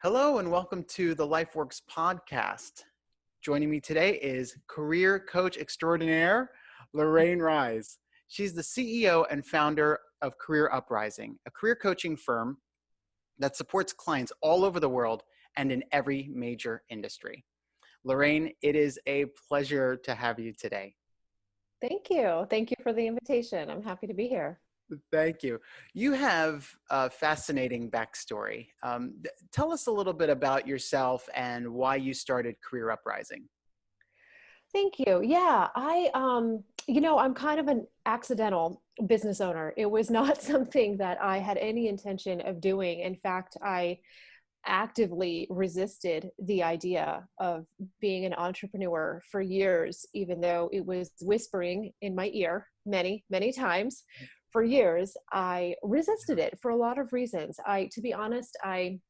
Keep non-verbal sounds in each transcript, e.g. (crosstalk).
Hello and welcome to the LifeWorks podcast. Joining me today is career coach extraordinaire, Lorraine Rise. She's the CEO and founder of Career Uprising, a career coaching firm that supports clients all over the world and in every major industry. Lorraine, it is a pleasure to have you today. Thank you. Thank you for the invitation. I'm happy to be here. Thank you. You have a fascinating backstory. Um, tell us a little bit about yourself and why you started Career Uprising. Thank you. Yeah, I, um, you know, I'm kind of an accidental business owner. It was not (laughs) something that I had any intention of doing. In fact, I actively resisted the idea of being an entrepreneur for years, even though it was whispering in my ear many, many times for years, I resisted it for a lot of reasons. I, to be honest, I,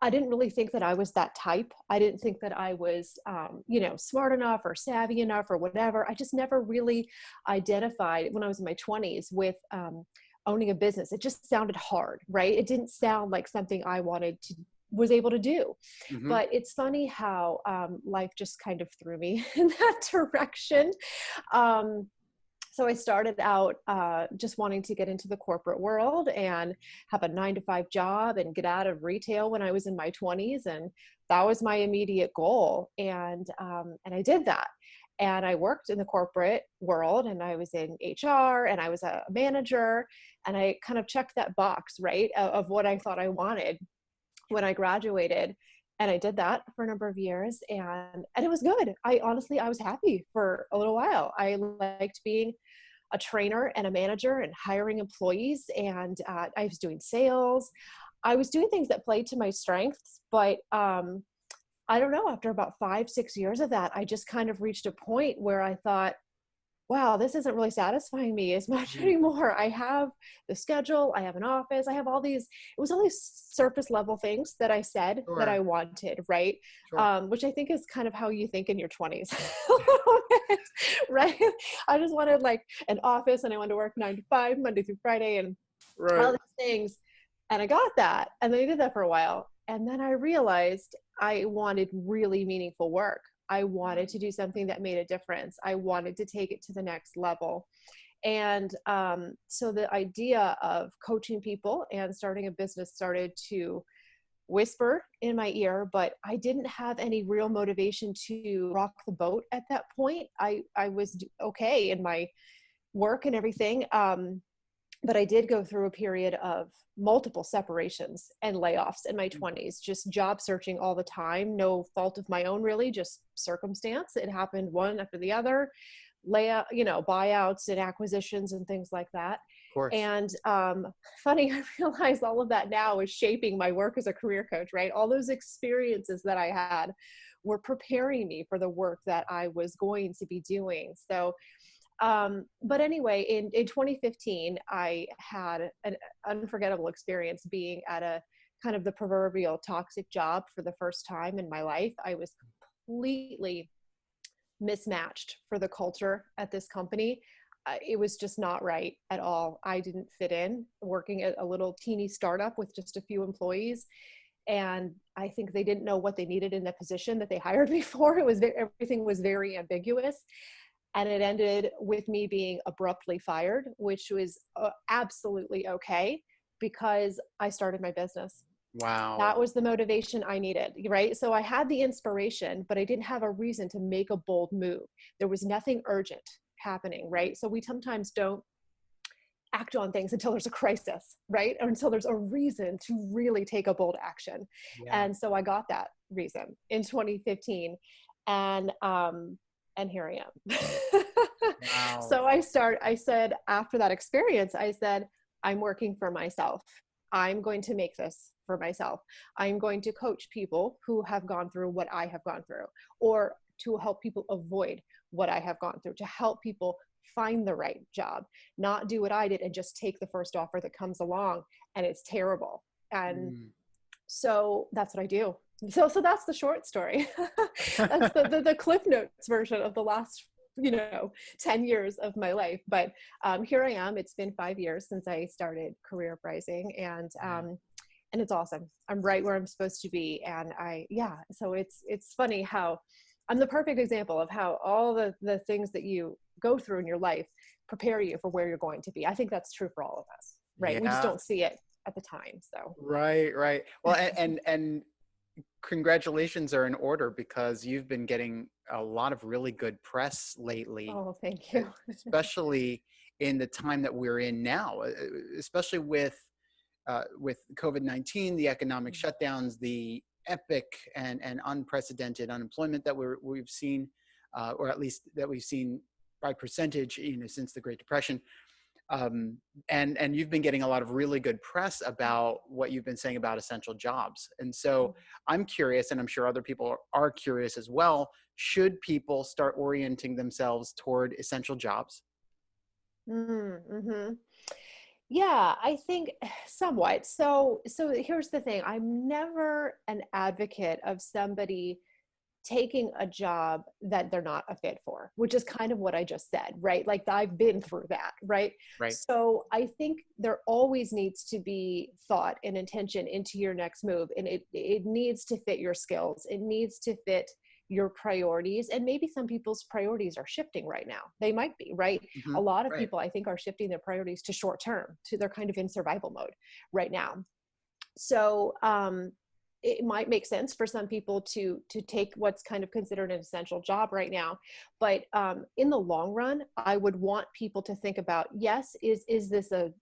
I didn't really think that I was that type. I didn't think that I was, um, you know, smart enough or savvy enough or whatever. I just never really identified when I was in my 20s with um, owning a business. It just sounded hard, right? It didn't sound like something I wanted to was able to do. Mm-hmm. But it's funny how um, life just kind of threw me (laughs) in that direction. Um, so I started out uh, just wanting to get into the corporate world and have a nine to five job and get out of retail when I was in my 20s. And that was my immediate goal. And, um, and I did that. And I worked in the corporate world and I was in HR and I was a manager. And I kind of checked that box, right, of, of what I thought I wanted when I graduated and I did that for a number of years and and it was good. I honestly I was happy for a little while. I liked being a trainer and a manager and hiring employees and uh, I was doing sales. I was doing things that played to my strengths, but um, I don't know. After about five six years of that, I just kind of reached a point where I thought wow, this isn't really satisfying me as (laughs) much anymore. I have the schedule, I have an office, I have all these, it was all these surface level things that I said sure. that I wanted, right? Sure. Um, which I think is kind of how you think in your 20s, (laughs) (laughs) right? I just wanted like an office and I wanted to work nine to five, Monday through Friday, and right. all these things. And I got that. And then I did that for a while. And then I realized I wanted really meaningful work. I wanted to do something that made a difference. I wanted to take it to the next level. And um, so the idea of coaching people and starting a business started to whisper in my ear, but I didn't have any real motivation to rock the boat at that point. I, I was okay in my work and everything. Um, but I did go through a period of multiple separations and layoffs in my 20s, mm. just job searching all the time, no fault of my own, really, just circumstance. It happened one after the other, layout, you know, buyouts and acquisitions and things like that. And um, funny, (laughs) I realize all of that now is shaping my work as a career coach, right? All those experiences that I had were preparing me for the work that I was going to be doing. So um, but anyway, in, in 2015, I had an unforgettable experience being at a kind of the proverbial toxic job for the first time in my life. I was completely mismatched for the culture at this company. Uh, it was just not right at all. I didn't fit in working at a little teeny startup with just a few employees. And I think they didn't know what they needed in the position that they (laughs) hired me for. It was very, everything was very ambiguous and it ended with me being abruptly fired, which was uh, absolutely okay because I started my business. Wow. That was the motivation I needed, right? So I had the inspiration, but I didn't have a reason to make a bold move. There was nothing urgent happening, right? So we sometimes don't act on things until there's a crisis, right? Or until there's a reason to really take a bold action. Yeah. And so I got that reason in 2015. And um, and here I am. (laughs) wow. So I start, I said, after that experience, I said, I'm working for myself. I'm going to make this for myself. I'm going to coach people who have gone through what I have gone through, or to help people avoid what I have gone through, to help people find the right job, not do what I did and just take the first offer that comes along and it's terrible. And mm. so that's what I do so so that's the short story (laughs) that's the, the, the, cliff notes version of the last you know 10 years of my life but um, here i am it's been five years since i started career uprising and mm-hmm. um, and it's awesome. I'm right where I'm supposed to be. And I, yeah, so it's, it's funny how I'm the perfect example of how all the, the things that you go through in your life prepare you for where you're going to be. I think that's true for all of us, right? Yeah. We just don't see it at the time. So, right, right. Well, and, and, and congratulations are in order because you've been getting a lot of really good press lately. Oh, thank you. especially in the time that we're in now, especially with uh, with COVID-19, the economic mm. shutdowns, the epic and, and unprecedented unemployment that we're, we've seen, uh, or at least that we've seen by percentage, you know, since the Great Depression. Um, and, and you've been getting a lot of really good press about what you've been saying about essential jobs. And so mm. I'm curious, and I'm sure other people are curious as well, should people start orienting themselves toward essential jobs? Mm -hmm. Yeah, I think (sighs) somewhat. So so here's the thing. I'm never an advocate of somebody taking a job that they're not a fit for, which is kind of what I just said, right? Like I've been through that, right? Right. So I think there always needs to be thought and intention into your next move and it it needs to fit your skills. It needs to fit your priorities and maybe some people's priorities are shifting right now they might be right mm-hmm, a lot of right. people i think are shifting their priorities to short term to they're kind of in survival mode right now so um it might make sense for some people to to take what's kind of considered an essential job right now but um, in the long run i would want people to think about yes is is this a,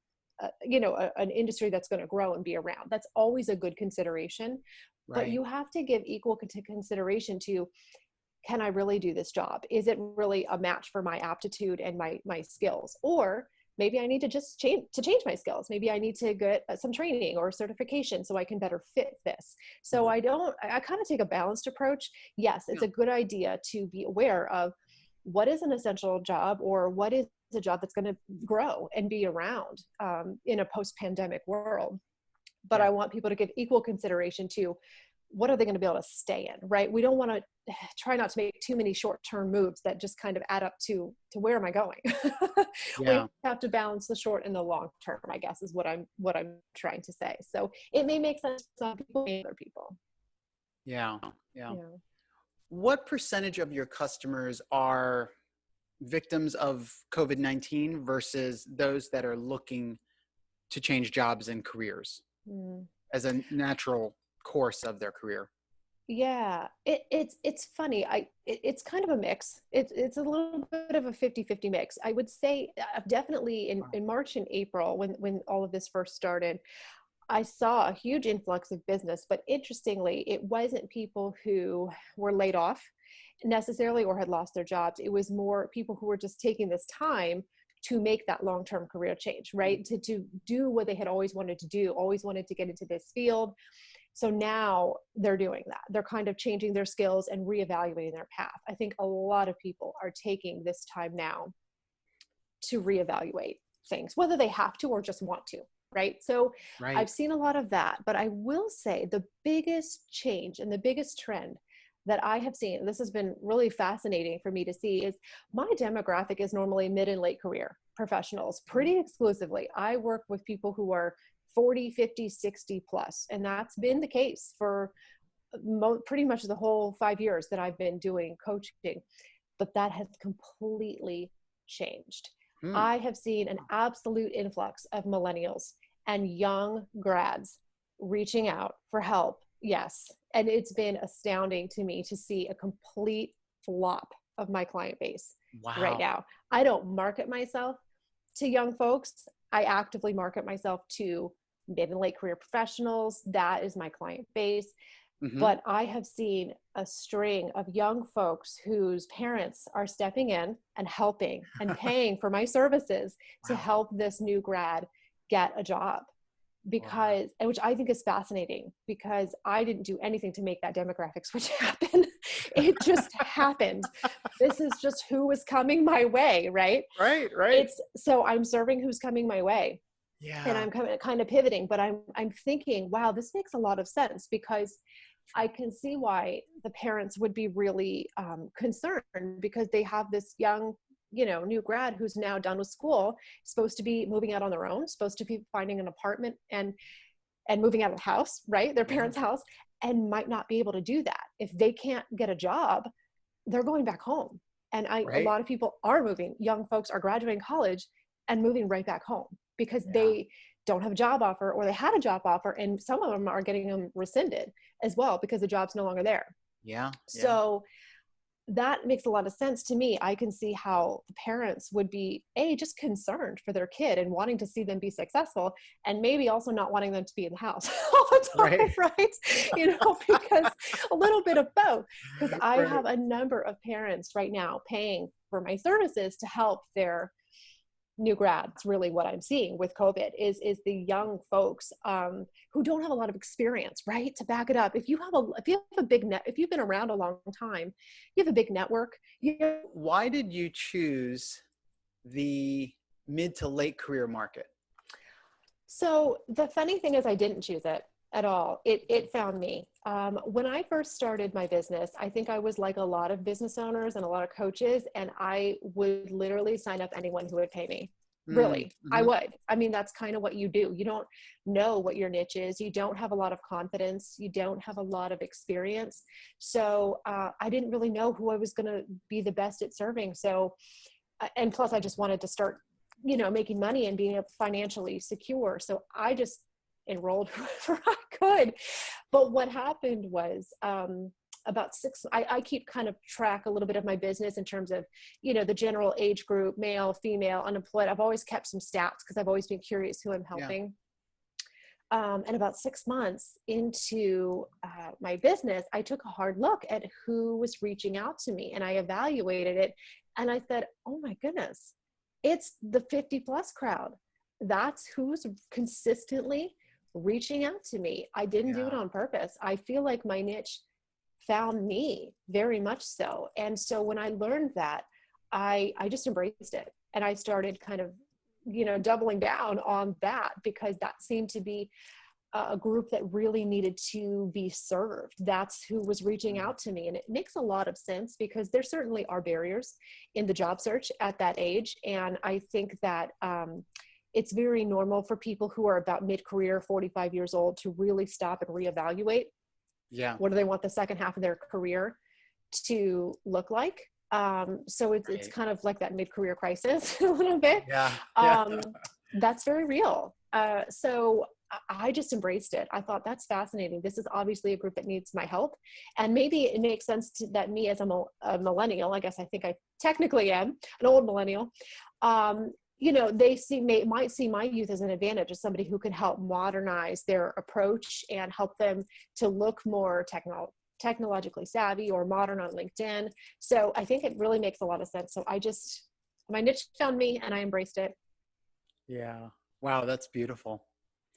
a you know a, an industry that's going to grow and be around? That's always a good consideration right. but you have to give equal consideration to can i really do this job? Is it really a match for my aptitude and my my skills? Or maybe i need to just change to change my skills. Maybe i need to get uh, some training or certification so i can better fit this. So mm-hmm. i don't i, kind of take a balanced approach. Yes it's a good idea to be aware of what is an essential job or what is a job that's going to grow and be around um, in a post-pandemic world. But yeah. I want people to give equal consideration to what are they going to be able to stay in, right? We don't want to (sighs) try not to make too many short-term moves that just kind of add up to to where am I going? (laughs) yeah. We have to balance the short and the long term, I guess, is what I'm what I'm trying to say. So it may make sense to some people, other people. Yeah, yeah. yeah. What percentage of your customers are victims of COVID-19 versus those that are looking to change jobs and careers? mm. as a natural course of their career yeah it, it's it's funny i it, it's kind of a mix it's it's a little bit of a 50 50 mix i would say uh, definitely in, in march and april when when all of this first started i saw a huge influx of business but interestingly it wasn't people who were laid off necessarily or had lost their jobs it was more people who were just taking this time to make that long-term career change, right? To, to do what they had always wanted to do, always wanted to get into this field. So now they're doing that. They're kind of changing their skills and reevaluating their path. I think a lot of people are taking this time now to reevaluate things, whether they have to or just want to, right? So right. I've seen a lot of that, but I will say the biggest change and the biggest trend that I have seen, this has been really fascinating for me to see, is my demographic is normally mid and late career professionals pretty exclusively. I work with people who are 40, 50, 60 plus, and that's been the case for pretty much the whole five years that I've been doing coaching. But that has completely changed. Hmm. I have seen an absolute influx of millennials and young grads reaching out for help Yes. And it's been astounding to me to see a complete flop of my client base wow. right now. I don't market myself to young folks. I actively market myself to mid and late career professionals. That is my client base. Mm-hmm. But I have seen a string of young folks whose parents are stepping in and helping (laughs) and paying for my services wow. to help this new grad get a job because wow. which i think is fascinating because i didn't do anything to make that demographic switch (laughs) happen it just happened this is just who was coming my way right right right it's so i'm serving who's coming my way yeah and i'm kind of, kind of pivoting but i'm i'm thinking wow this makes a lot of sense because i can see why the parents would be really um, concerned because they have this young you know new grad who's now done with school supposed to be moving out on their own supposed to be finding an apartment and and moving out of the house, right? Their parents' house, and might not be able to do that. If they can't get a job, they're going back home. And I, Right. a lot of people are moving. Young folks are graduating college and moving right back home because Yeah. they don't have a job offer or they had a job offer and some of them are getting them rescinded as well because the job's no longer there. Yeah. yeah. So that makes a lot of sense to me. I can see how the parents would be a just concerned for their kid and wanting to see them be successful, and maybe also not wanting them to be in the house (laughs) all the time, right? (laughs) You know, (laughs) because a little bit of both. Because I Right. have a number of parents right now paying for my services to help their new grads really what i'm seeing with covid is is the young folks um, who don't have a lot of experience right to back it up if you have a if you have a big net if you've been around a long time you have a big network you Why did you choose the mid to late career market? So the funny thing is, I didn't choose it at all. It it found me. Um, when I first started my business, I think I was like a lot of business owners and a lot of coaches, and I would literally sign up anyone who would pay me. Really, I Mhm. would. I mean, that's kind of what you do. You don't know what your niche is. You don't have a lot of confidence. You don't have a lot of experience. So uh, I didn't really know who I was going to be the best at serving. So, uh, and plus, I just wanted to start, you know, making money and being financially secure. So I just enrolled (laughs) wherever I could. But what happened was um, about six, I, I keep kind of track a little bit of my business in terms of, you know, the general age group, male, female, unemployed. I've always kept some stats because I've always been curious who I'm Yeah. helping. Um, and about six months into uh, my business, I took a hard look at who was reaching out to me and I evaluated it. And I said, oh my goodness, it's the 50 plus crowd. That's who's consistently reaching out to me. I didn't do it on purpose. I feel like my niche found me very much so. And so when I learned that, I I just embraced it and I started kind of you know doubling down on that because that seemed to be a a group that really needed to be served. That's who was reaching out to me. And it makes a lot of sense because there certainly are barriers in the job search at that age. And I think that um, it's very normal for people who are about mid career, 45 years old, to really stop and reevaluate Yeah. what do they want the second half of their career to look like. Um, so it's, it's kind of like that mid career crisis (laughs) a little bit Yeah. (laughs) yeah. um, that's very real. Uh, so I- just embraced it. I thought that's fascinating. This is obviously a group that needs my help, and maybe it makes sense to, that me as a, a millennial, I guess I think I technically am an old millennial. Um, you know, they see may, might see my youth as an advantage as somebody who can help modernize their approach and help them to look more techno- technologically savvy or modern on LinkedIn. So I think it really makes a lot of sense. So I just my niche found me and I embraced it. yeah. Wow, that's beautiful.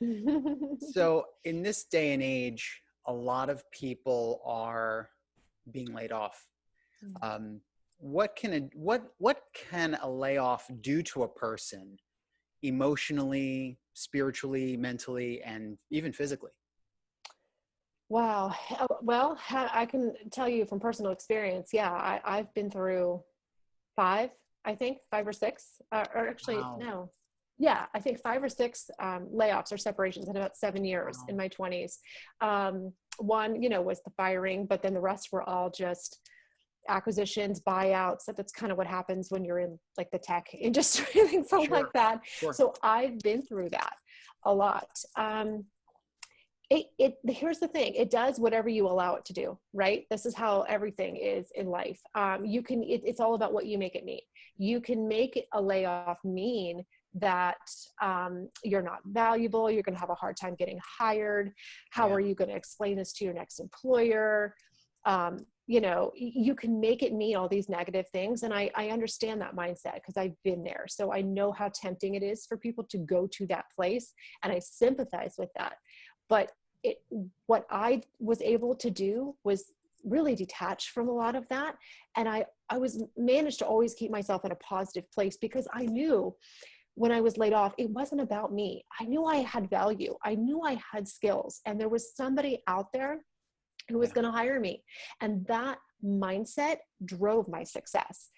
(laughs) So, in this day and age, a lot of people are being laid off. Mm. Um, what can a what what can a layoff do to a person, emotionally, spiritually, mentally, and even physically? wow. Well, I can tell you from personal experience. Yeah, I, I've been through five, I think, five or six, uh, or actually, Wow. no. Yeah, I think five or six um, layoffs or separations in about seven years Wow. in my 20s. Um, one, you know, was the firing, but then the rest were all just acquisitions, buyouts. That- That's kind of what happens when you're in like the tech (laughs) industry, things Sure. like that. Sure. So I've been through that a lot. Um, it, it here's the thing it does whatever you allow it to do right this is how everything is in life um, you can it, it's all about what you make it mean you can make a layoff mean that um, you're not valuable you're going to have a hard time getting hired how Yeah. are you going to explain this to your next employer um, you know you can make it mean all these negative things and i, I understand that mindset because i've been there. So i know how tempting it is for people to go to that place and i sympathize with that. But it what i was able to do was really detach from a lot of that and i i was managed to always keep myself in a positive place because i knew when i was laid off it wasn't about me. I knew i had value. I knew i had skills and there was somebody out there who was going to hire me and that mindset drove my success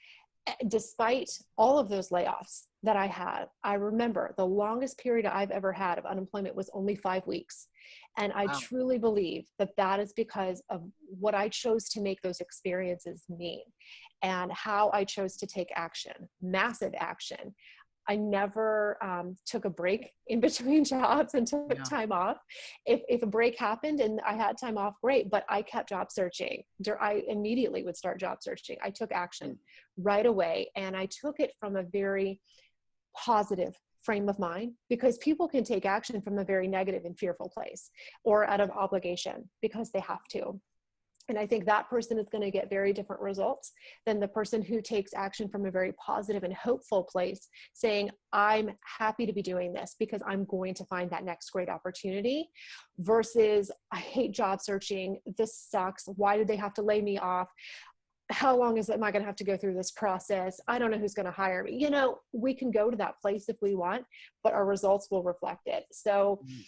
Eh, despite all of those layoffs that I had, I remember the longest period I've ever had of unemployment was only five weeks. And I wow. truly believe that that is because of what I chose to make those experiences mean and how I chose to take action, massive action. I never um, took a break in (laughs) between jobs and took yeah. time off. If, if a break happened and I had time off, great, but I kept job searching. I immediately would start job searching. I took action right away and I took it from a very positive frame of mind because people can take action from a very negative and fearful place or out of obligation because they have to. And I think that person is going to get very different results than the person who takes action from a very positive and hopeful place, saying, I'm happy to be doing this because I'm going to find that next great opportunity, versus, I hate job searching. This sucks. Why did they have to lay me off? How long is am I going to have to go through this process? I don't know who's going to hire me. You know, we can go to that place if we want, but our results will reflect it. So, mm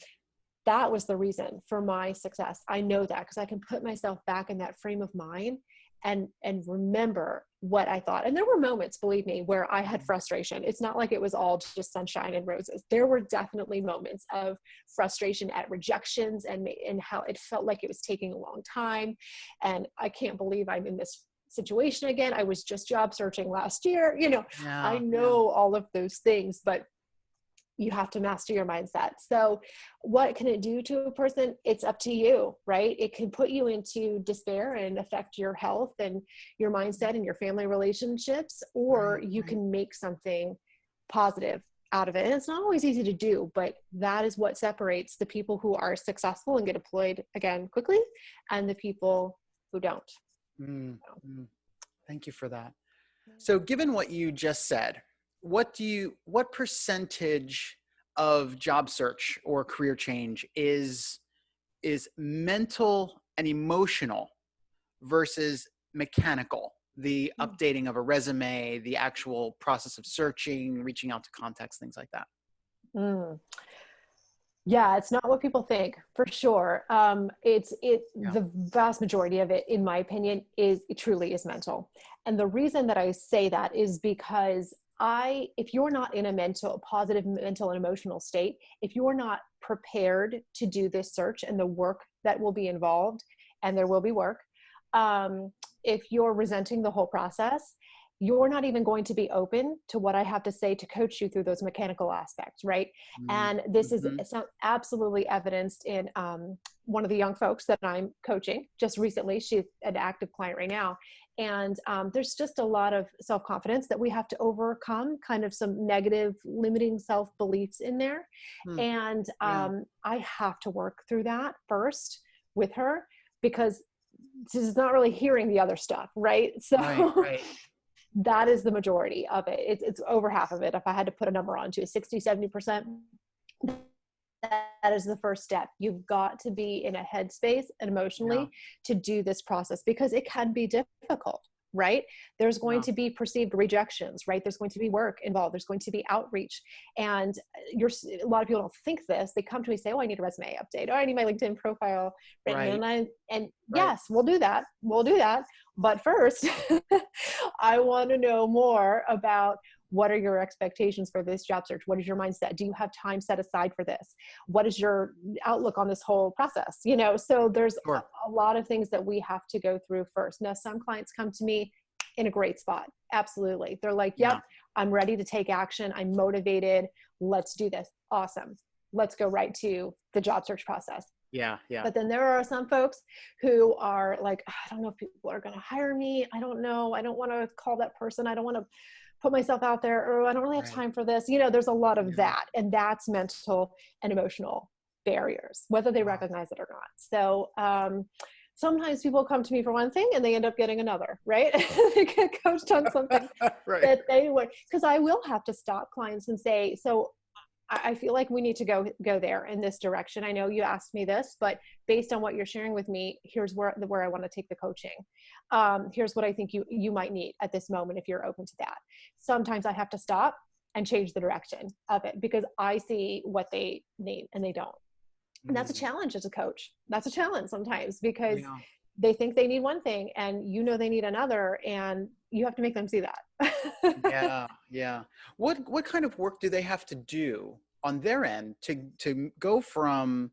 that was the reason for my success. I know that because I can put myself back in that frame of mind and and remember what I thought. And there were moments, believe me, where I had mm-hmm. frustration. It's not like it was all just sunshine and roses. There were definitely moments of frustration at rejections and and how it felt like it was taking a long time. And I can't believe I'm in this situation again. I was just job searching last year. You know, yeah, I know yeah. all of those things, but you have to master your mindset. So, what can it do to a person? It's up to you, right? It can put you into despair and affect your health and your mindset and your family relationships, or you can make something positive out of it. And it's not always easy to do, but that is what separates the people who are successful and get deployed again quickly and the people who don't. Mm, mm. Thank you for that. So, given what you just said, what do you what percentage of job search or career change is is mental and emotional versus mechanical the mm. updating of a resume the actual process of searching reaching out to contacts things like that mm. yeah it's not what people think for sure um, it's it yeah. the vast majority of it in my opinion is it truly is mental and the reason that i say that is because I, if you're not in a mental, a positive mental and emotional state, if you're not prepared to do this search and the work that will be involved, and there will be work, um, if you're resenting the whole process, you're not even going to be open to what I have to say to coach you through those mechanical aspects, right? Mm-hmm. And this is mm-hmm. absolutely evidenced in um, one of the young folks that I'm coaching just recently. She's an active client right now, and um, there's just a lot of self confidence that we have to overcome, kind of some negative, limiting self beliefs in there. Hmm. And um, yeah. I have to work through that first with her because she's not really hearing the other stuff, right? (laughs) So. Right, right. That is the majority of it. It's, it's over half of it. If I had to put a number onto it, 60, 70%, that is the first step. You've got to be in a headspace and emotionally yeah. to do this process because it can be difficult right there's going yeah. to be perceived rejections right there's going to be work involved there's going to be outreach and you're a lot of people don't think this they come to me and say oh i need a resume update oh i need my linkedin profile written right. and i and right. yes we'll do that we'll do that but first (laughs) i want to know more about what are your expectations for this job search? What is your mindset? Do you have time set aside for this? What is your outlook on this whole process you know? So there's sure. a, a, lot of things that we have to go through first. Now some clients come to me in a great spot absolutely. They're like yep yeah. i'm ready to take action. I'm motivated. Let's do this. Awesome. Let's go right to the job search process yeah, yeah. But then there are some folks who are like, I don't know if people are going to hire me. I don't know. I don't want to call that person. I don't want to put myself out there or I don't really have right. time for this. You know, there's a lot of yeah. that. And that's mental and emotional barriers, whether they recognize it or not. So um, sometimes people come to me for one thing and they end up getting another, right? (laughs) they get coached on something (laughs) right. that they would, because I will have to stop clients and say, so I feel like we need to go go there in this direction. I know you asked me this, but based on what you're sharing with me, here's where where I want to take the coaching. Um, here's what I think you you might need at this moment if you're open to that. Sometimes I have to stop and change the direction of it because I see what they need and they don't. And that's a mm. challenge as a coach. That's a challenge sometimes because yeah. they think they need one thing and you know they need another and you have to make them see that. yeah, (laughs) yeah. What what kind of work do they have to do on their end to to go from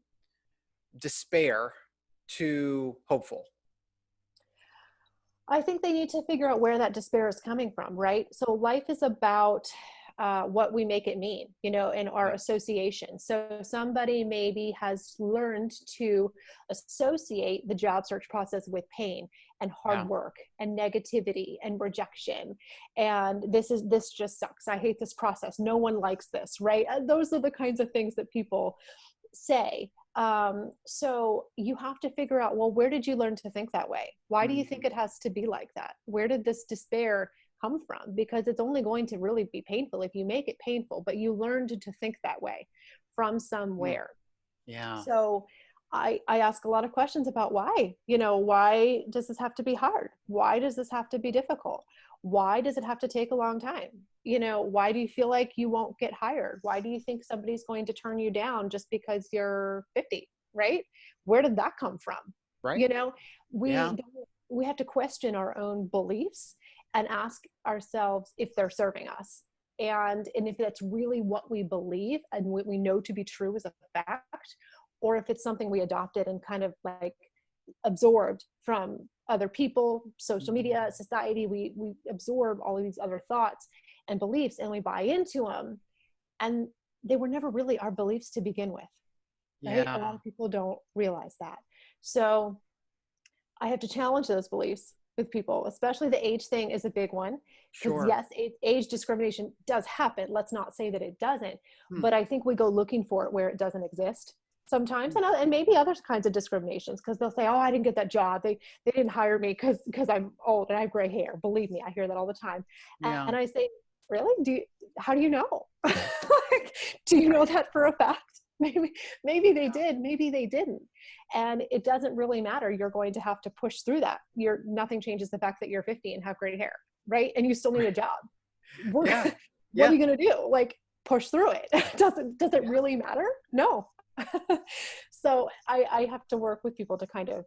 despair to hopeful? I think they need to figure out where that despair is coming from, right? So life is about uh, what we make it mean, you know, in our association. So somebody maybe has learned to associate the job search process with pain and hard yeah. work and negativity and rejection. And this is, this just sucks. I hate this process. No one likes this, right? Uh, those are the kinds of things that people say um, so you have to figure out well where did you learn to think that way why do you think mm-hmm. it has to be like that where did this despair come from because it's only going to really be painful if you make it painful but you learned to think that way from somewhere. Yeah. So I, I ask a lot of questions about why you know why does this have to be hard? Why does this have to be difficult? Why does it have to take a long time? You know why do you feel like you won't get hired? Why do you think somebody's going to turn you down just because you're 50 right? Where did that come from? Right. You know we yeah. we have to question our own beliefs and ask ourselves if they're serving us and and if that's really what we believe and what we know to be true as a fact or if it's something we adopted and kind of like absorbed from other people social media mm-hmm. society we we absorb all of these other thoughts and beliefs and we buy into them and they were never really our beliefs to begin with right yeah. a lot of people don't realize that so i have to challenge those beliefs with people especially the age thing is a big one because sure. yes age, age, discrimination does happen. Let's not say that it doesn't hmm. but i think we go looking for it where it doesn't exist sometimes and, and maybe other kinds of discriminations because they'll say oh i didn't get that job. They they didn't hire me because because i'm old and i have gray hair. Believe me i hear that all the time. Yeah. and, and i say really? Do you, how do you know? (laughs) (laughs) Like, do you know that for a fact (laughs) maybe maybe they did maybe they didn't. And it doesn't really matter you're going to have to push through that. You're nothing changes the fact that you're 50 and have gray hair right? And you still need a job. We're, yeah. (laughs) what yeah. are you going to do? Like push through it. (laughs) Does it does it really matter? No. So I, I have to work with people to kind of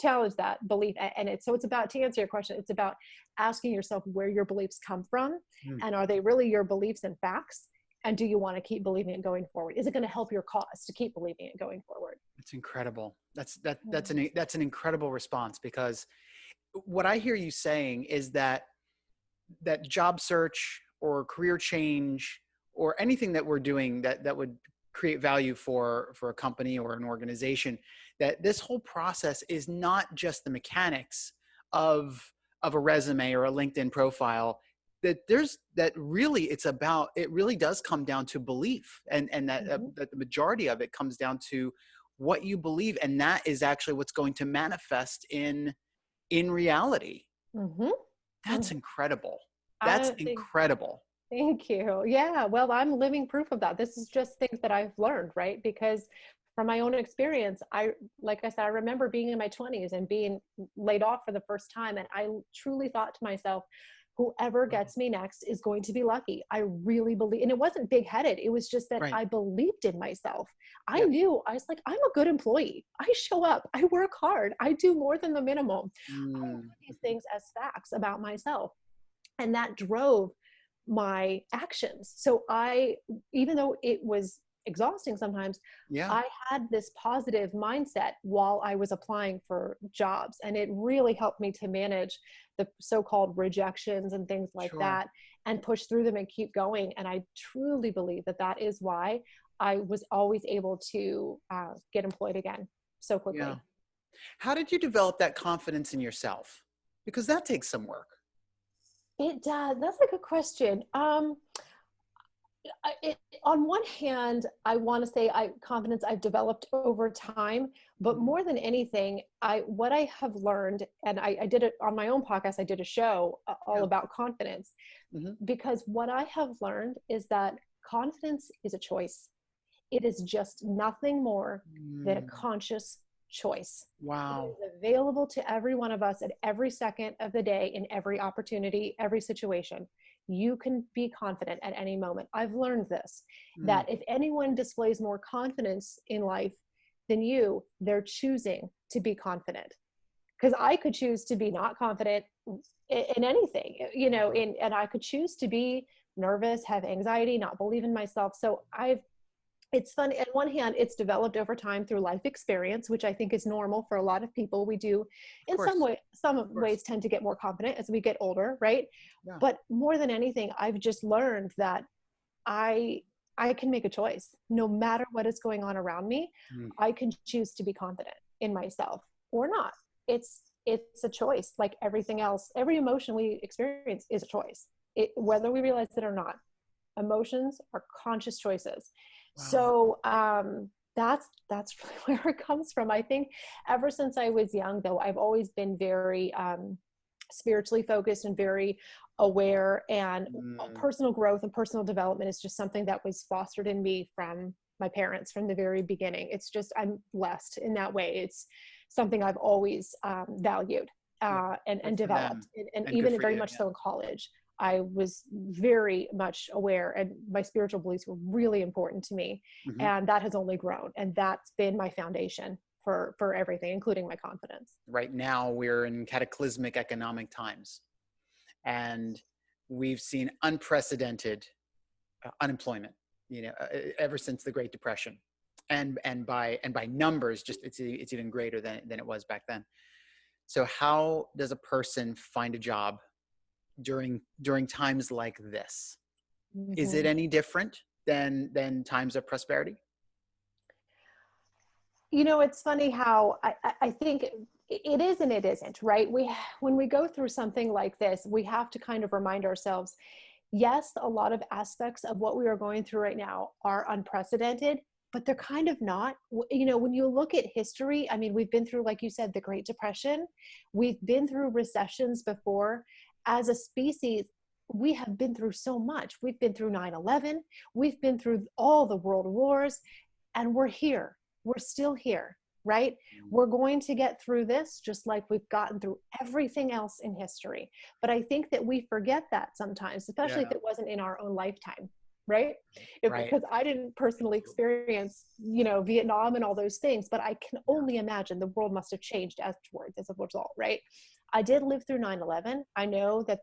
challenge that belief. And it's so it's about to answer your question it's about asking yourself where your beliefs come from mm. and are they really your beliefs and facts and do you want to keep believing it going forward? Is it going to help your cause to keep believing it going forward? It's incredible. That's that that's an that's an incredible response because what i hear you saying is that that job search or career change or anything that we're doing that that would create value for for a company or an organization that this whole process is not just the mechanics of of a resume or a linkedin profile that there's that really it's about it really does come down to belief and and that, uh, mm-hmm. uh, that the majority of it comes down to what you believe and that is actually what's going to manifest in in reality mm-hmm. that's mm-hmm. incredible that's incredible Thank you. Yeah, well, I'm living proof of that. This is just things that I've learned, right? Because from my own experience, I, like I said, I remember being in my 20s and being laid off for the first time. And I truly thought to myself, whoever gets me next is going to be lucky. I really believe, and it wasn't big headed. It was just that right. I believed in myself. I knew I was like, I'm a good employee. I show up, I work hard, I do more than the minimum. Mm. these things as facts about myself. And that drove my actions. So I, even though it was exhausting sometimes, yeah. I had this positive mindset while I was applying for jobs. And it really helped me to manage the so called rejections and things like sure. that and push through them and keep going. And I truly believe that that is why I was always able to uh, get employed again so quickly. Yeah. How did you develop that confidence in yourself? Because that takes some work. It does. That's a good question. Um, it, on one hand, I want to say I confidence I've developed over time, but mm-hmm. more than anything, I what I have learned, and I, I did it on my own podcast. I did a show uh, all yeah. about confidence, mm-hmm. because what I have learned is that confidence is a choice. It is just nothing more mm. than a mm. conscious choice. Wow. Available to every one of us at every second of the day, in every opportunity, every situation. You can be confident at any moment. I've learned this mm. that if anyone displays more confidence in life than you, they're choosing to be confident. Because I could choose to be not confident in anything, you know, in, and I could choose to be nervous, have anxiety, not believe in myself. So I've, it's fun. On one hand, it's developed over time through life experience, which I think is normal for a lot of people. We do, in some way, some ways, tend to get more confident as we get older, right? Yeah. But more than anything, I've just learned that I I can make a choice. No matter what is going on around me, mm. I can choose to be confident in myself or not. It's it's a choice like everything else. Every emotion we experience is a choice. It, whether we realize it or not. Emotions are conscious choices. Wow. So um that's that's (laughs) really where it comes from. I think ever since I was young though, I've always been very um spiritually focused and very aware and mm. personal growth and personal development is just something that was fostered in me from my parents from the very beginning it's just i'm blessed in that way it's something i've always um, valued uh, and, and developed and, and, and even very you, much yeah. so in college i was very much aware and my spiritual beliefs were really important to me mm-hmm. and that has only grown and that's been my foundation for for everything including my confidence right now we're in cataclysmic economic times and we've seen unprecedented uh, unemployment you know uh, ever since the great depression and and by and by numbers just it's it's even greater than than it was back then so how does a person find a job during during times like this mm-hmm. is it mm-hmm. any different than than times of prosperity you know it's funny how i i think it is and it isn't right we when we go through something like this we have to kind of remind ourselves yes a lot of aspects of what we are going through right now are unprecedented but they're kind of not you know when you look at history i mean we've been through like you said the great depression we've been through recessions before as a species we have been through so much we've been through 9-11 we've been through all the world wars and we're here we're still here right? Mm. We're going to get through this just like we've gotten through everything else in history. But I think that we forget that sometimes, especially yeah. if it wasn't in our own lifetime, right? If, right? Because I didn't personally experience, you know, Vietnam and all those things, but I can only imagine the world must have changed afterwards as a result, right? I did live through 9 11. I know that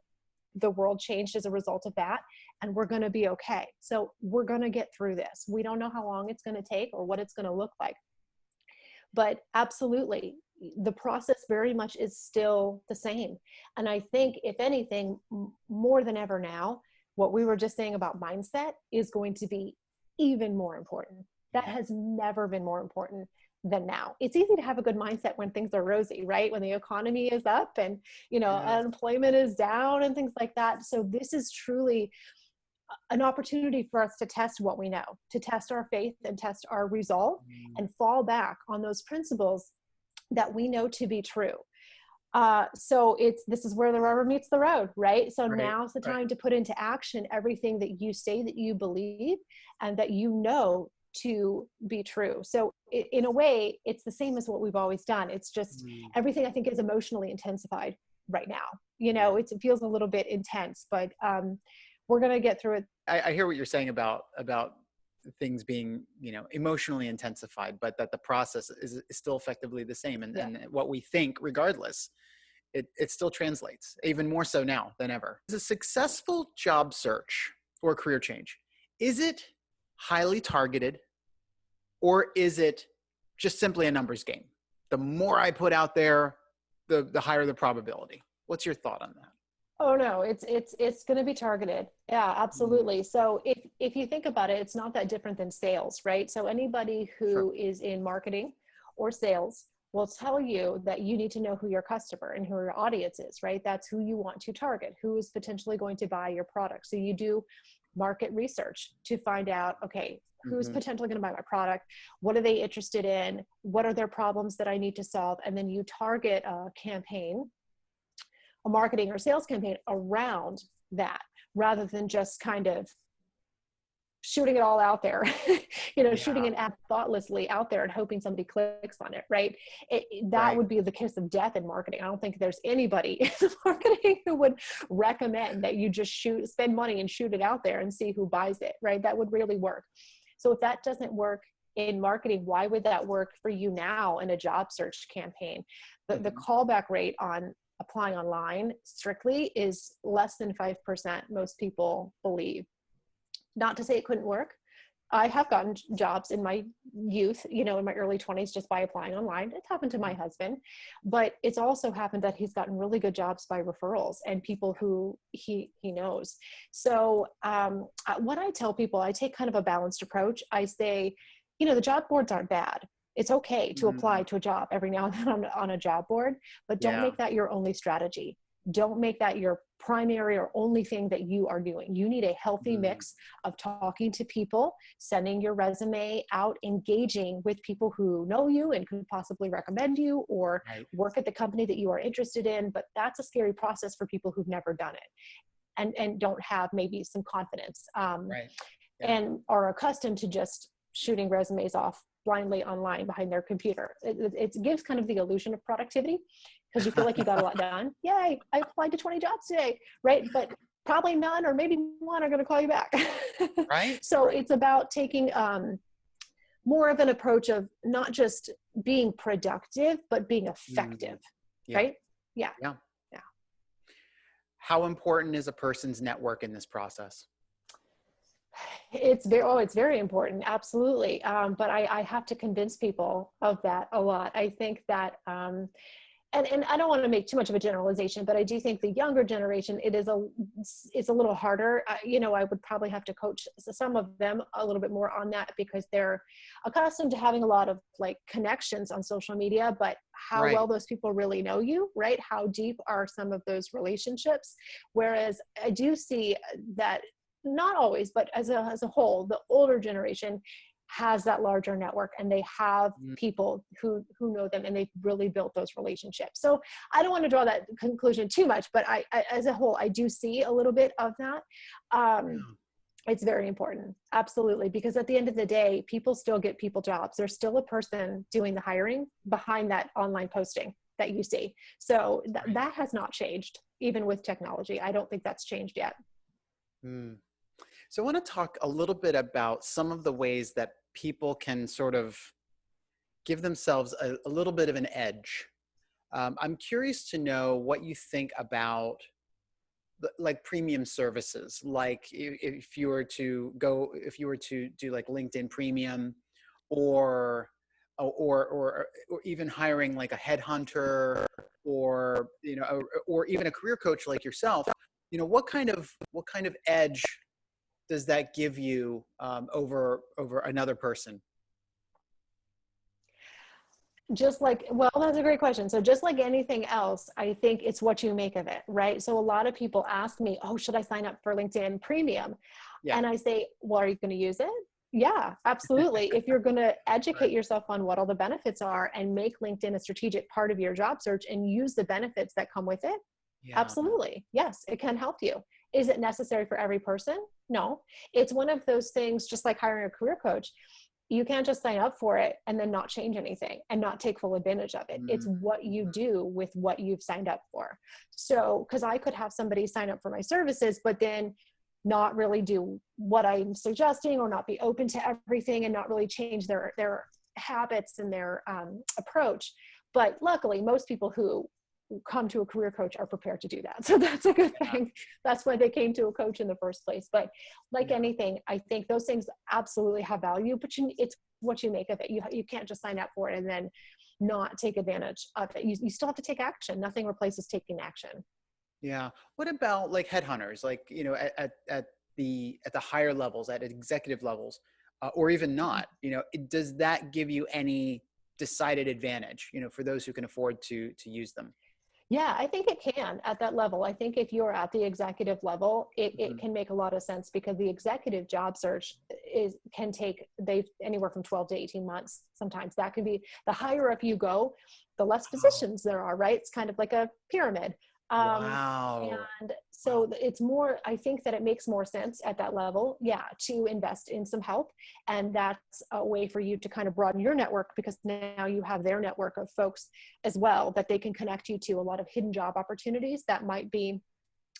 the world changed as a result of that and we're going to be okay. So we're going to get through this. We don't know how long it's going to take or what it's going to look like. But absolutely the process very much is still the same. And i think if anything more than ever now what we were just saying about mindset is going to be even more important. That has never been more important than now it's easy to have a good mindset when things are rosy right when the economy is up and you know yeah. unemployment is down and things like that so this is truly an opportunity for us to test what we know, to test our faith and test our resolve mm. and fall back on those principles that we know to be true. Uh, so it's this is where the rubber meets the road, right? So right, now's the time right. to put into action everything that you say that you believe and that you know to be true. So it, in a way, it's the same as what we've always done. It's just mm. everything I think is emotionally intensified right now. You know, it feels a little bit intense, but um, we're going to get through it. I, I hear what you're saying about, about things being you know emotionally intensified but that the process is, is still effectively the same and, yeah. and what we think regardless it, it still translates even more so now than ever is a successful job search or career change is it highly targeted or is it just simply a numbers game the more i put out there the the higher the probability what's your thought on that Oh no, it's it's it's going to be targeted. Yeah, mm-hmm. absolutely. So if if you think about it, it's not that different than sales, right? So anybody who sure. is in marketing or sales will tell you that you need to know who your customer and who your audience is, right? That's who you want to target, who is potentially going to buy your product. So you do market research to find out, okay, who's mm-hmm. potentially going to buy my product? What are they interested in? What are their problems that i need to solve? And then you target a campaign a marketing or sales campaign around that rather than just kind of shooting it all out there (laughs) you know yeah. shooting an ad thoughtlessly out there and hoping somebody clicks on it right it, that right. would be the kiss of death in marketing i don't think there's anybody (laughs) in marketing who would recommend that you just shoot spend money and shoot it out there and see who buys it right that would really work so if that doesn't work in marketing why would that work for you now in a job search campaign the, the Mhm. callback rate on applying online strictly is less than 5% most people believe not to say it couldn't work. I have gotten jobs in my youth you know in my early 20s just by applying online. It's happened to my husband but it's also happened that he's gotten really good jobs by referrals and people who he he knows. So um, what i tell people i take kind of a balanced approach. I say you know the job boards aren't bad. It's okay to Mhm. apply to a job every now and then on, on a job board but don't Yeah. make that your only strategy. Don't make that your primary or only thing that you are doing you need a healthy Mm. mix of talking to people sending your resume out engaging with people who know you and could possibly recommend you or Right. work at the company that you are interested in but that's a scary process for people who've never done it and and don't have maybe some confidence um, Right. Yeah. and are accustomed to just shooting resumes off blindly online behind their computer it, it gives kind of the illusion of productivity because you feel like you got a lot done yay i applied to 20 jobs today right but probably none or maybe one are going to call you back Right. (laughs) so Right. it's about taking um, more of an approach of not just being productive but being effective Yeah. right Yeah. Yeah. Yeah. How important is a person's network in this process? it's very oh it's very important absolutely um, but I, I have to convince people of that a lot i think that um, and, and i don't want to make too much of a generalization but i do think the younger generation it is a it's a little harder. Uh, you know i would probably have to coach some of them a little bit more on that because they're accustomed to having a lot of like connections on social media but how Right. well those people really know you right? How deep are some of those relationships? Whereas i do see that not always, but as a, as a whole, the older generation has that larger network and they have Mm. people who who know them and they've really built those relationships. So I don't want to draw that conclusion too much, but I, I as a whole, I do see a little bit of that. Um, it's very important absolutely because at the end of the day people still get people jobs there's still a person doing the hiring behind that online posting that you see so th- that has not changed even with technology i don't think that's changed yet Hmm. So I want to talk a little bit about some of the ways that people can sort of give themselves a, a little bit of an edge. Um, I'm curious to know what you think about like premium services, like if you were to go, if you were to do like LinkedIn Premium, or or or or even hiring like a headhunter, or you know, or even a career coach like yourself. You know, what kind of what kind of edge does that give you um, over over another person? just like well that's a great question so just like anything else i think it's what you make of it right so a lot of people ask me oh should i sign up for linkedin premium Yeah. and i say well are you going to use it yeah absolutely if you're going (laughs) to educate Right. yourself on what all the benefits are and make linkedin a strategic part of your job search and use the benefits that come with it Yeah. Absolutely. Yes, it can help you. Is it necessary for every person? No. It's one of those things, just like hiring a career coach. You can't just sign up for it and then not change anything and not take full advantage of it. It's what you do with what you've signed up for. So, because I could have somebody sign up for my services, but then not really do what I'm suggesting or not be open to everything and not really change their their habits and their um, approach. But luckily, most people who come to a career coach are prepared to do that. (laughs) So that's a good Yeah. thing. That's why they came to a coach in the first place. But like Yeah. anything, I think those things absolutely have value, but you, it's what you make of it. You, you can't just sign up for it and then not take advantage of it. You, you still have to take action. Nothing replaces taking action. Yeah. What about like headhunters? Like you know, at at, at the at the higher levels, at executive levels, uh, or even not. You know, it, does that give you any decided advantage? You know, for those who can afford to to use them. Yeah, I think it can at that level. I think if you're at the executive level, it, Mhm. it can make a lot of sense because the executive job search is can take they anywhere from 12 to 18 months. Sometimes that can be the higher up you go, the less positions there are, right? It's kind of like a pyramid. Um, wow. and so it's more, I think that it makes more sense at that level, yeah, to invest in some help. And that's a way for you to kind of broaden your network because now you have their network of folks as well that they can connect you to a lot of hidden job opportunities that might be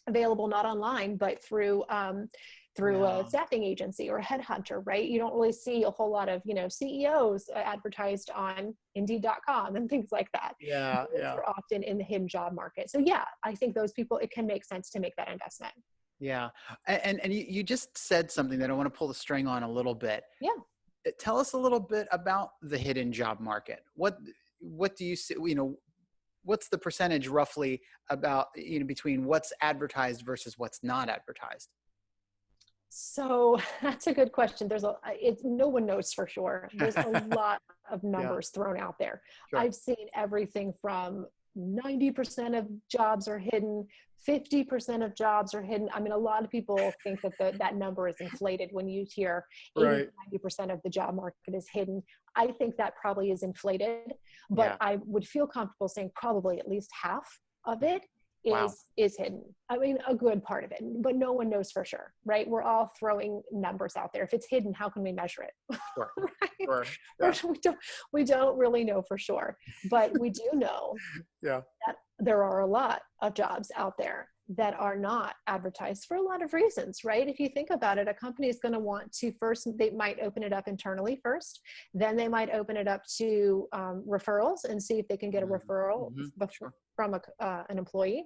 available not online but through um, through Yeah. a staffing agency or a headhunter, right? You don't really see a whole lot of, you know, CEOs uh, advertised on indeed.com and things like that. Yeah, Those yeah, are often in the hidden job market. So yeah, I think those people, it can make sense to make that investment. yeah. And and you, you just said something that I want to pull the string on a little bit. Yeah. Uh, Tell us a little bit about the hidden job market. What what do you see? You know, what's the percentage roughly about you know between what's advertised versus what's not advertised? So (laughs) that's a good question. There's a, it's no one knows for sure. There's a (laughs) lot of numbers thrown out there. Sure. I've seen everything from 90% of jobs are hidden, 50% of jobs are hidden. I mean, a lot of people think that the, that number is inflated when you hear 80 Right. 90% of the job market is hidden. I think that probably is inflated, but Yeah. I would feel comfortable saying probably at least half of it is Wow. is hidden. I mean, a good part of it, but no one knows for sure, right? We're all throwing numbers out there. If it's hidden, how can we measure it? Sure. (laughs) right? Sure. Or we don't we don't really know for sure but we do know (laughs) Yeah. that there are a lot of jobs out there that are not advertised for a lot of reasons right if you think about it a company is going to want to first they might open it up internally first then they might open it up to um, referrals and see if they can get a Mhm. referral Mhm. from a, uh, an employee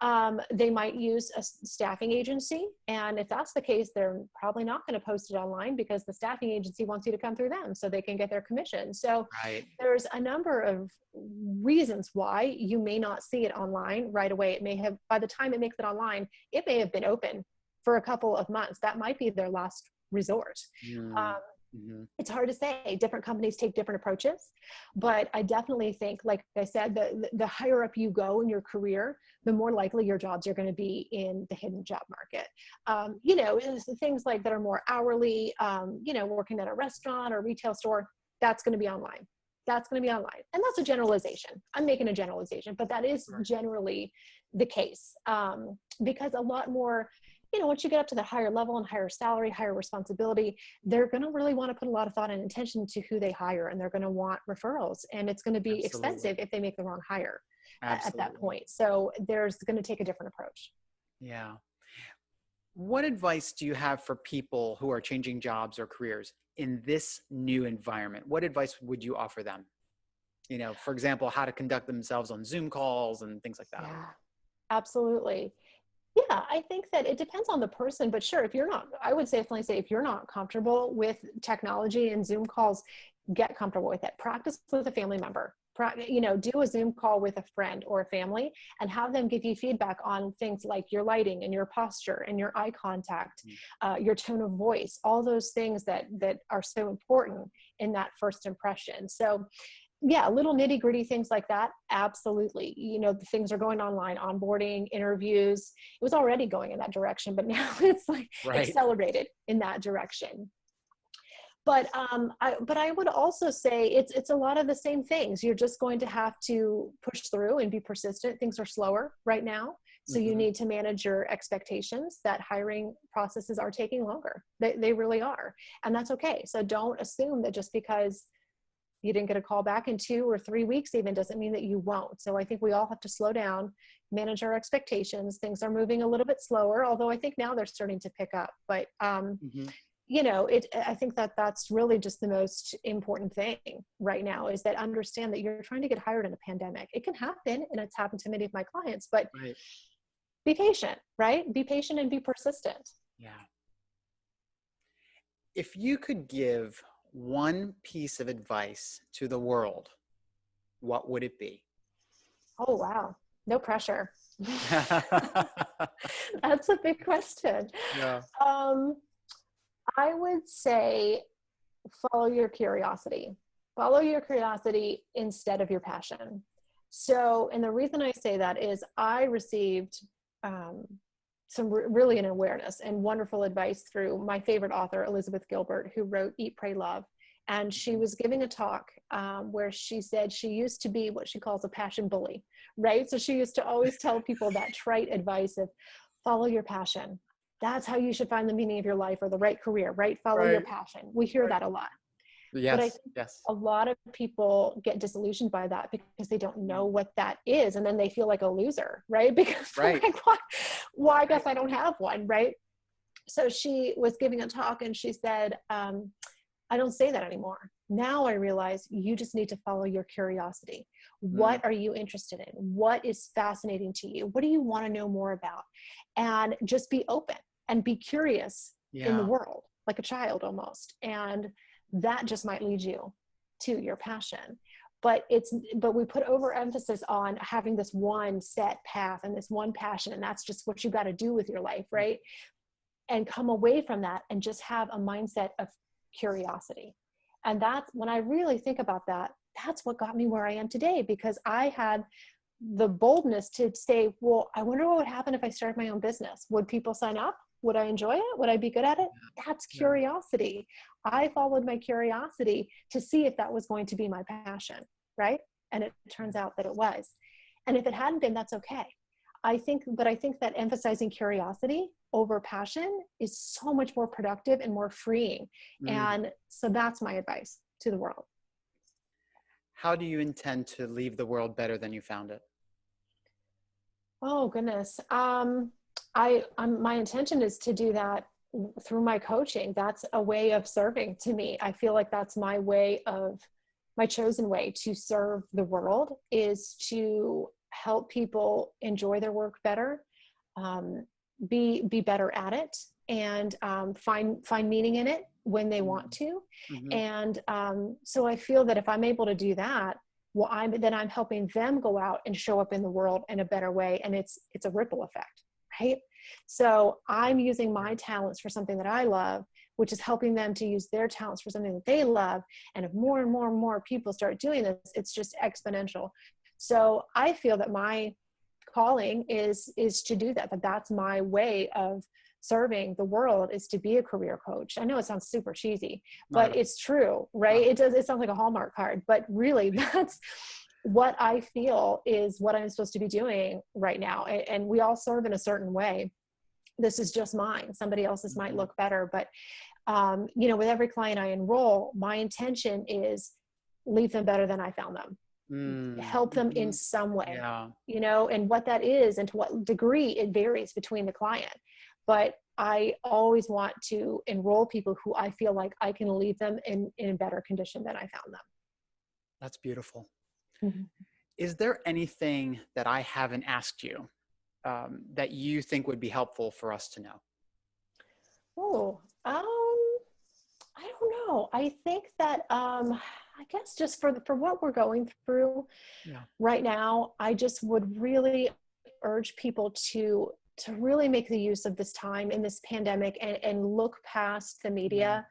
um, they might use a staffing agency. And if that's the case they're probably not going to post it online because the staffing agency wants you to come through them so they can get their commission. So Right. there's a number of reasons why you may not see it online right away. It may have by the time it makes it online it may have been open for a couple of months. That might be their last resort. Mm, um, mhm. it's hard to say. Different companies take different approaches. But i definitely think like i said the, the higher up you go in your career the more likely your jobs are going to be in the hidden job market. Um, you know the things like that are more hourly um, you know working at a restaurant or retail store that's going to be online. That's going to be online. And that's a generalization. I'm making a generalization but that is Right. generally the case. Um, because a lot more you know once you get up to the higher level and higher salary higher responsibility they're going to really want to put a lot of thought and attention to who they hire and they're going to want referrals and it's going to be Absolutely. expensive if they make the wrong hire a- at that point so there's going to take a different approach Yeah. What advice do you have for people who are changing jobs or careers in this new environment? What advice would you offer them? You know, for example, how to conduct themselves on Zoom calls and things like that. yeah absolutely yeah i think that it depends on the person but sure if you're not i would definitely say if you're not comfortable with technology and zoom calls get comfortable with it. Practice with a family member. You know do a zoom call with a friend or a family and have them give you feedback on things like your lighting and your posture and your eye contact Mm. uh, your tone of voice all those things that that are so important in that first impression. So yeah little nitty gritty things like that absolutely. You know the things are going online onboarding interviews. It was already going in that direction but (laughs) now it's like Right. accelerated in that direction. But um I, but i would also say it's it's a lot of the same things. You're just going to have to push through and be persistent. Things are slower right now so you Mhm. need to manage your expectations. That hiring processes are taking longer. They, they really are and that's okay. So don't assume that just because you didn't get a call back in two or three weeks even doesn't mean that you won't so i think we all have to slow down manage our expectations things are moving a little bit slower although i think now they're starting to pick up but um, Mhm. you know it i think that that's really just the most important thing right now is that understand that you're trying to get hired in a pandemic it can happen and it's happened to many of my clients but Right. be patient right be patient and be persistent Yeah. If you could give one piece of advice to the world, what would it be? oh wow no pressure (laughs) (laughs) that's a big question yeah. Um, I would say follow your curiosity. Follow your curiosity instead of your passion. So, and the reason I say that is I received um, some re- really an awareness and wonderful advice through my favorite author, Elizabeth Gilbert, who wrote Eat, Pray, Love. And she was giving a talk um, where she said she used to be what she calls a passion bully, right? So she used to always tell people that trite advice of follow your passion. That's how you should find the meaning of your life or the right career, right? Follow your passion. We hear Right. that a lot. Yes. think yes. A lot of people get disillusioned by that because they don't know what that is. And then they feel like a loser, right? (laughs) Because Right. like, why, why I guess I don't have one, right? so she was giving a talk and she said, um, I don't say that anymore. Now I realize you just need to follow your curiosity. What are you interested in? What is fascinating to you? What do you want to know more about? And just be open and be curious Yeah. in the world, like a child almost. And that just might lead you to your passion. But it's but we put overemphasis on having this one set path and this one passion, and that's just what you got to do with your life, mm-hmm. right? And come away from that and just have a mindset of curiosity. And that's when I really think about that, that's what got me where I am today because I had the boldness to say, well, I wonder what would happen if I started my own business. Would people sign up? Would I enjoy it? Would I be good at it? That's curiosity. I followed my curiosity to see if that was going to be my passion, right? And it turns out that it was. And if it hadn't been, that's okay. I think, but I think that emphasizing curiosity over passion is so much more productive and more freeing. Mm. And so that's my advice to the world. How do you intend to leave the world better than you found it? Oh goodness. Um, I, I'm, my intention is to do that through my coaching. That's a way of serving to me. I feel like that's my way of my chosen way to serve the world is to help people enjoy their work better, um, be be better at it, and um, find find meaning in it when they want to. Mhm. And um, so I feel that if I'm able to do that, well, I'm then I'm helping them go out and show up in the world in a better way, and it's it's a ripple effect, right? So I'm using my talents for something that I love, which is helping them to use their talents for something that they love. And if more and more and more people start doing this, it's just exponential. So I feel that my calling is is to do that. That that's my way of serving the world is to be a career coach. I know it sounds super cheesy, but Not- it's true, right? It does. It sounds like a Hallmark card, but really, (laughs) that's what I feel is what I'm supposed to be doing right now. And we all serve in a certain way. This is just mine. Somebody else's might Mhm. look better, but um, you know, with every client I enroll, my intention is leave them better than I found them. Mm, Help them in mhm. some way Yeah. you know, and what that is and to what degree it varies between the client. But I always want to enroll people who I feel like I can leave them in, in better condition than I found them. That's beautiful. Mhm. Is there anything that I haven't asked you um, that you think would be helpful for us to know? Oh, um, I don't know. I think that um, I guess just for the, for what we're going through Yeah. right now, I just would really urge people to to really make the use of this time in this pandemic and, and look past the media,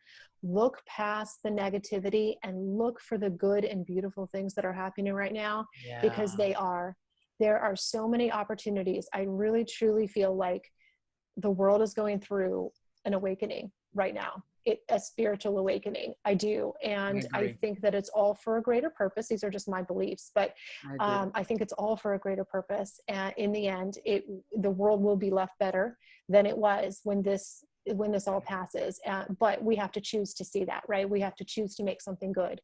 look past the negativity, and look for the good and beautiful things that are happening right now because they are. There are so many opportunities. I really truly feel like the world is going through an awakening right now. It, a spiritual awakening. I do. And I, agree. think that it's all for a greater purpose. These are just my beliefs, but I um, I think it's all for a greater purpose. And in the end, it the world will be left better than it was when this when this all passes. Uh, but we have to choose to see that, right? We have to choose to make something good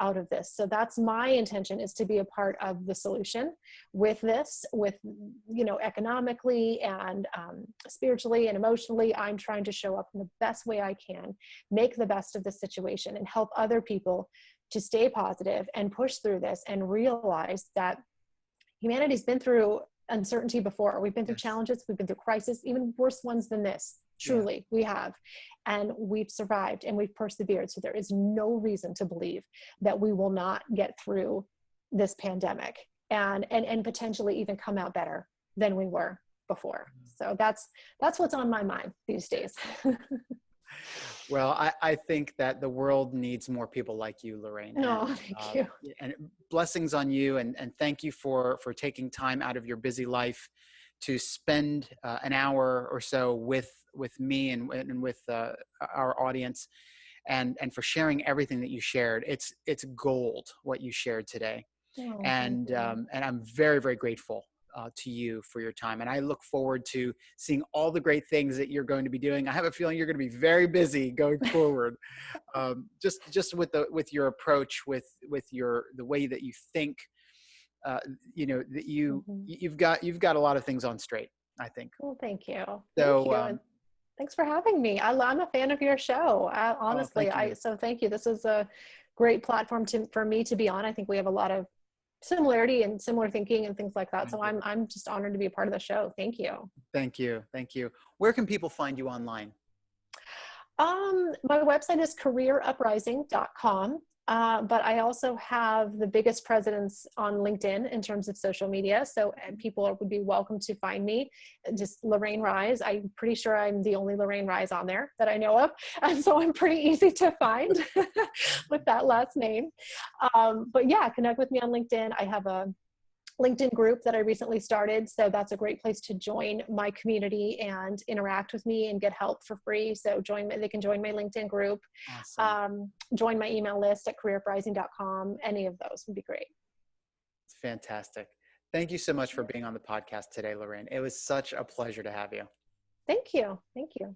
out of this. So that's my intention is to be a part of the solution with this, with you know, economically and um, spiritually and emotionally. I'm trying to show up in the best way I can, make the best of the situation, and help other people to stay positive and push through this and realize that humanity's been through uncertainty before. We've been through challenges, we've been through crisis, even worse ones than this. Yeah. Truly, we have. And we've survived and we've persevered. So there is no reason to believe that we will not get through this pandemic and and, and potentially even come out better than we were before. So that's that's what's on my mind these days. (laughs) Well, I, I think that the world needs more people like you, Lorraine. No, and, thank uh, you. And blessings on you, and, and thank you for for taking time out of your busy life to spend uh, an hour or so with with me and, and with uh, our audience, and and for sharing everything that you shared. It's it's gold what you shared today, Oh, and um, and I'm very very grateful uh, to you for your time. And I look forward to seeing all the great things that you're going to be doing. I have a feeling you're going to be very busy going (laughs) forward. um, just just with the with your approach, with with your the way that you think. Uh, you know that you Mhm. you've got you've got a lot of things on straight. I think Well, thank you. so. thank you. Um, Thanks for having me. I, am a fan of your show. I, honestly, oh, I so thank you. This is a great platform to, for me to be on. I think we have a lot of similarity and similar thinking and things like that. Thank so you. I'm I'm just honored to be a part of the show. Thank you. Thank you. Thank you. Where can people find you online? Um, my website is careeruprising.com. Uh, but I also have the biggest presence on LinkedIn in terms of social media. So people would be welcome to find me. Just Lorraine Rise. I'm pretty sure I'm the only Lorraine Rise on there that I know of. (laughs) And so I'm pretty easy to find (laughs) with that last name. Um, but yeah, connect with me on LinkedIn. I have a LinkedIn group that I recently started. So that's a great place to join my community and interact with me and get help for free. So join my, they can join my LinkedIn group, awesome. um, join my email list at careeruprising.com. Any of those would be great. Fantastic. Thank you so much for being on the podcast today, Lorraine. It was such a pleasure to have you. Thank you. Thank you.